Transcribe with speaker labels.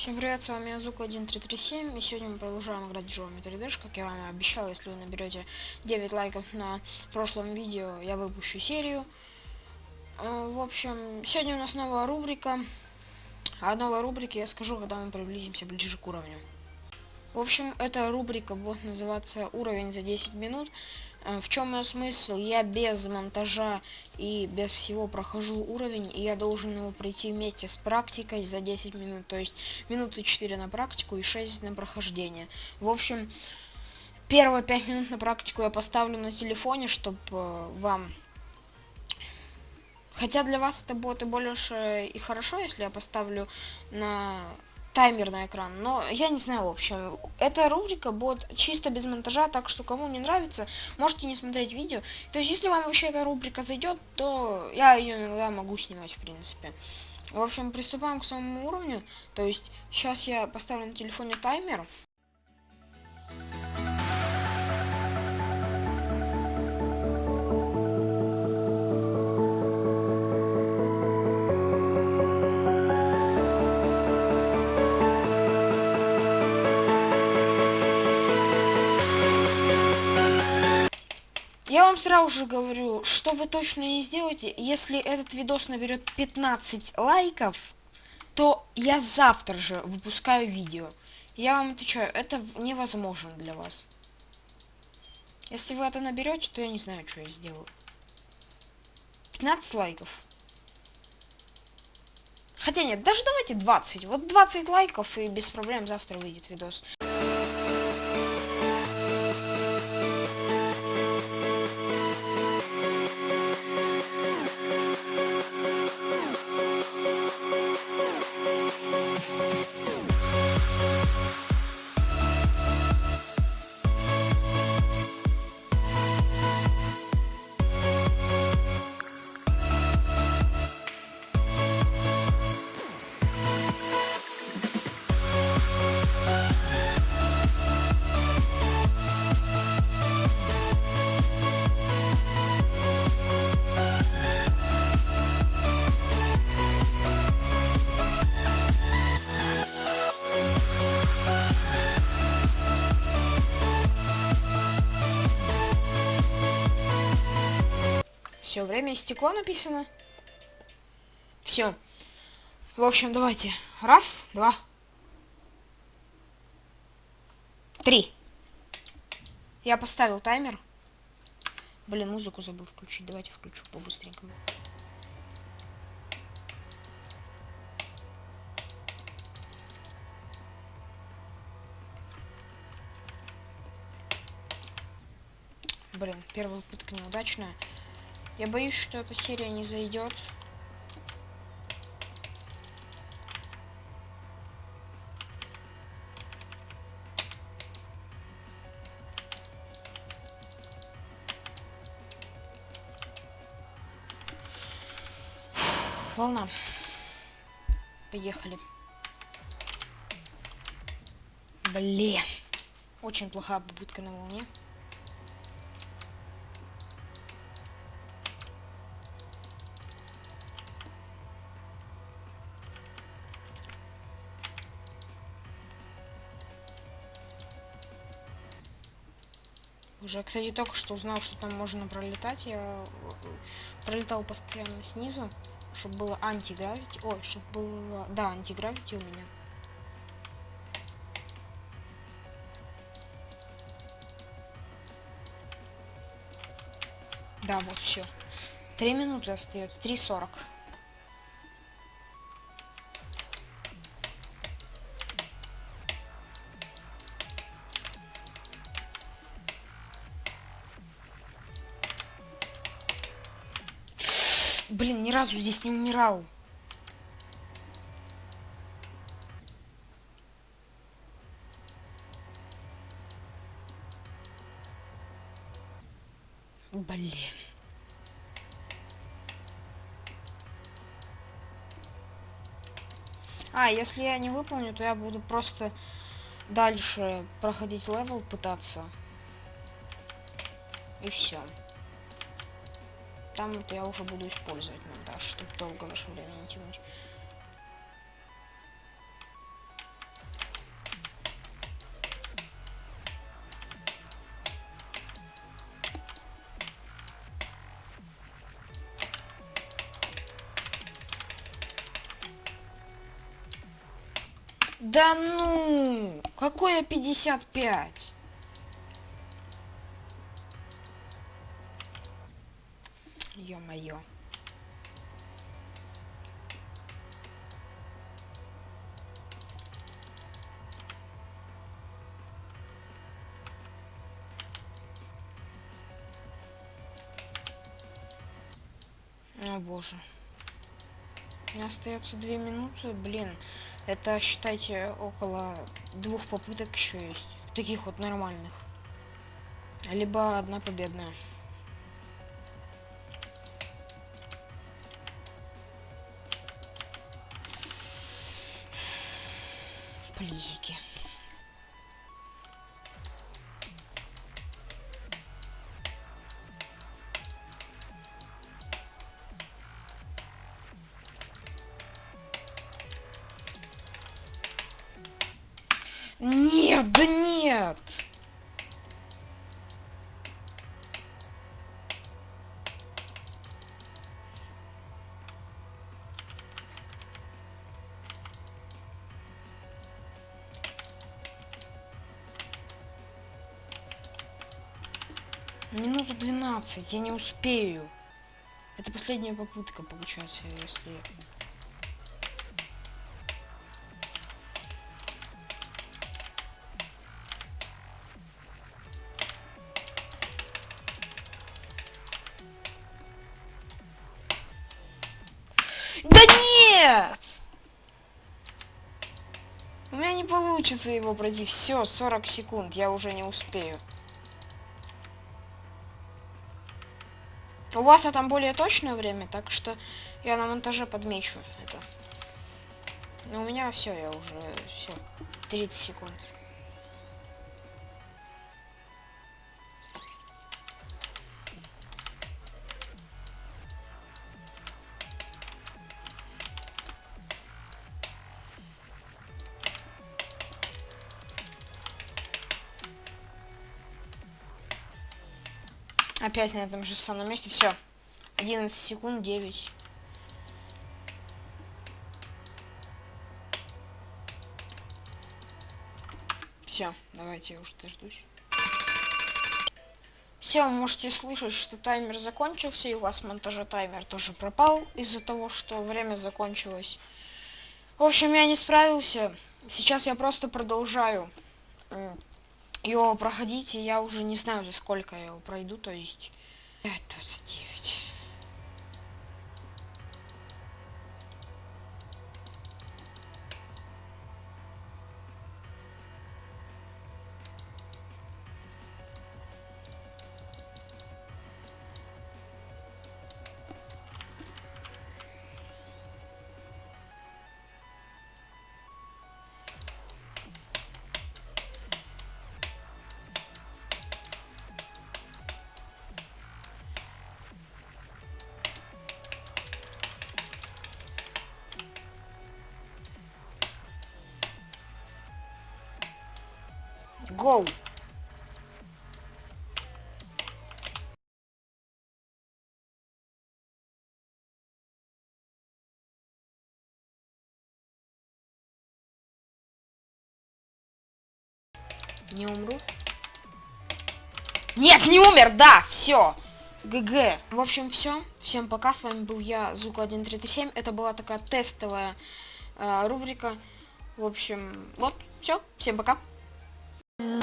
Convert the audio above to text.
Speaker 1: Всем привет, с вами Азука 1337, и сегодня мы продолжаем играть в Geometry Dash, как я вам и обещал, если вы наберете 9 лайков на прошлом видео, я выпущу серию. Э, в общем, сегодня у нас новая рубрика, а новой рубрике я скажу, когда мы приблизимся ближе к уровню. В общем, эта рубрика будет называться «Уровень за 10 минут», в чем ее смысл? Я без монтажа и без всего прохожу уровень, и я должен его пройти вместе с практикой за 10 минут. То есть минуты 4 на практику и 6 на прохождение. В общем, первые 5 минут на практику я поставлю на телефоне, чтобы э, вам... Хотя для вас это будет и больше и хорошо, если я поставлю на таймер на экран. Но я не знаю, в общем. Эта рубрика будет чисто без монтажа, так что кому не нравится, можете не смотреть видео. То есть, если вам вообще эта рубрика зайдет, то я ее иногда могу снимать, в принципе. В общем, приступаем к самому уровню. То есть, сейчас я поставлю на телефоне таймер. Я вам сразу же говорю, что вы точно не сделаете, если этот видос наберет 15 лайков, то я завтра же выпускаю видео. Я вам отвечаю, это невозможно для вас. Если вы это наберете, то я не знаю, что я сделаю. 15 лайков. Хотя нет, даже давайте 20. Вот 20 лайков и без проблем завтра выйдет видос. Все, время истекло написано. Все. В общем, давайте. Раз, два, три. Я поставил таймер. Блин, музыку забыл включить. Давайте включу по-быстренькому. Блин, первая попытка неудачная. Я боюсь, что эта серия не зайдет. Волна. Поехали. Блин. Очень плохая попытка на волне. Уже, кстати, только что узнал, что там можно пролетать. Я э, пролетал постоянно снизу, чтобы было антигравити. Ой, чтобы было... Да, антигравити у меня. Да, вот все. Три минуты остается. Три сорок. Разу здесь не умирал. Блин. А, если я не выполню, то я буду просто дальше проходить level, пытаться. И все там это я уже буду использовать монтаж, чтобы долго наше время не тянуть. Да ну! Какое 55? Ё-моё. О боже. Меня остается две минуты, блин. Это, считайте, около двух попыток еще есть. Таких вот нормальных. Либо одна победная. Плизики. Нет, да нет! Минуту 12, я не успею. Это последняя попытка, получается, если... Да нет! У меня не получится его пройти. Все, 40 секунд, я уже не успею. У вас там более точное время, так что я на монтаже подмечу это. Но у меня все, я уже все. 30 секунд. Опять на этом же самом месте. Все. 11 секунд, 9. Все, давайте я уже дождусь. Все, вы можете слышать, что таймер закончился, и у вас монтажа таймер тоже пропал из-за того, что время закончилось. В общем, я не справился. Сейчас я просто продолжаю его проходите, я уже не знаю, за сколько я его пройду, то есть 5.29. Go! Не умру? Нет, не умер, да, все. ГГ. В общем, все. Всем пока. С вами был я, Зука1337. Это была такая тестовая э, рубрика. В общем, вот, все. Всем пока. Yeah.